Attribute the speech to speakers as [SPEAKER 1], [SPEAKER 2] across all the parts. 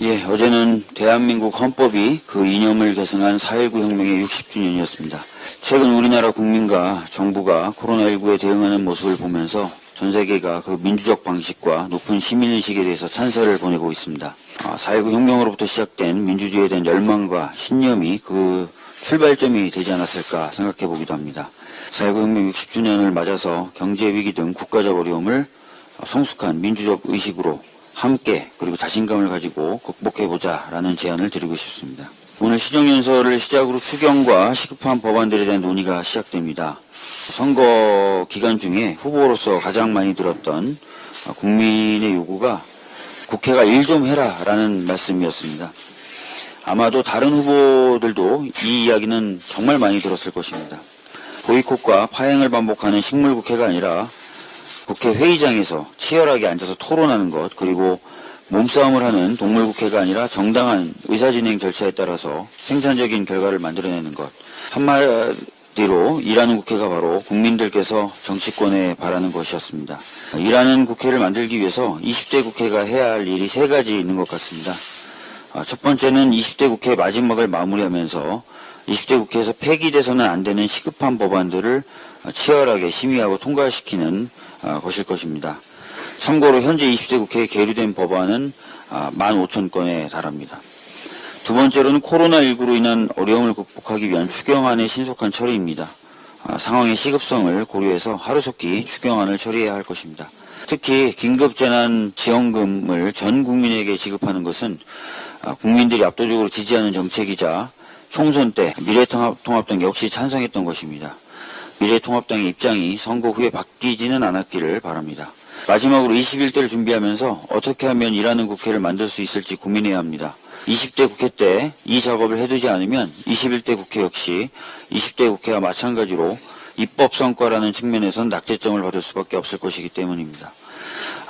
[SPEAKER 1] 예, 어제는 대한민국 헌법이 그 이념을 계승한 4.19 혁명의 60주년이었습니다. 최근 우리나라 국민과 정부가 코로나19에 대응하는 모습을 보면서 전 세계가 그 민주적 방식과 높은 시민의식에 대해서 찬사를 보내고 있습니다. 아, 4.19 혁명으로부터 시작된 민주주의에 대한 열망과 신념이 그 출발점이 되지 않았을까 생각해 보기도 합니다. 4.19 혁명 60주년을 맞아서 경제위기 등 국가적 어려움을 성숙한 민주적 의식으로 함께 그리고 자신감을 가지고 극복해보자 라는 제안을 드리고 싶습니다. 오늘 시정연설을 시작으로 추경과 시급한 법안들에 대한 논의가 시작됩니다. 선거 기간 중에 후보로서 가장 많이 들었던 국민의 요구가 국회가 일 좀 해라 라는 말씀이었습니다. 아마도 다른 후보들도 이 이야기는 정말 많이 들었을 것입니다. 보이콧과 파행을 반복하는 식물국회가 아니라 국회 회의장에서 치열하게 앉아서 토론하는 것 그리고 몸싸움을 하는 동물국회가 아니라 정당한 의사진행 절차에 따라서 생산적인 결과를 만들어내는 것 한마디로 일하는 국회가 바로 국민들께서 정치권에 바라는 것이었습니다. 일하는 국회를 만들기 위해서 20대 국회가 해야 할 일이 세 가지 있는 것 같습니다. 아, 첫 번째는 20대 국회 마지막을 마무리하면서 20대 국회에서 폐기돼서는 안 되는 시급한 법안들을 치열하게 심의하고 통과시키는 아, 것일 것입니다. 참고로 현재 20대 국회에 계류된 법안은 15,000건에 달합니다. 두 번째로는 코로나19로 인한 어려움을 극복하기 위한 추경안의 신속한 처리입니다. 아, 상황의 시급성을 고려해서 하루속히 추경안을 처리해야 할 것입니다. 특히 긴급재난지원금을 전 국민에게 지급하는 것은 아, 국민들이 압도적으로 지지하는 정책이자 총선 때 미래통합당 역시 찬성했던 것입니다. 미래통합당의 입장이 선거 후에 바뀌지는 않았기를 바랍니다. 마지막으로 21대를 준비하면서 어떻게 하면 일하는 국회를 만들 수 있을지 고민해야 합니다. 20대 국회 때 이 작업을 해두지 않으면 21대 국회 역시 20대 국회와 마찬가지로 입법 성과라는 측면에선 낙제점을 받을 수밖에 없을 것이기 때문입니다.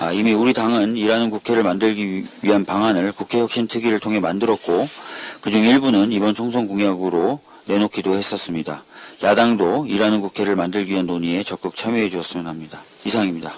[SPEAKER 1] 아, 이미 우리 당은 일하는 국회를 만들기 위한 방안을 국회 혁신 특위를 통해 만들었고 그중 일부는 이번 총선 공약으로 내놓기도 했었습니다. 야당도 일하는 국회를 만들기 위한 논의에 적극 참여해 주었으면 합니다. 이상입니다.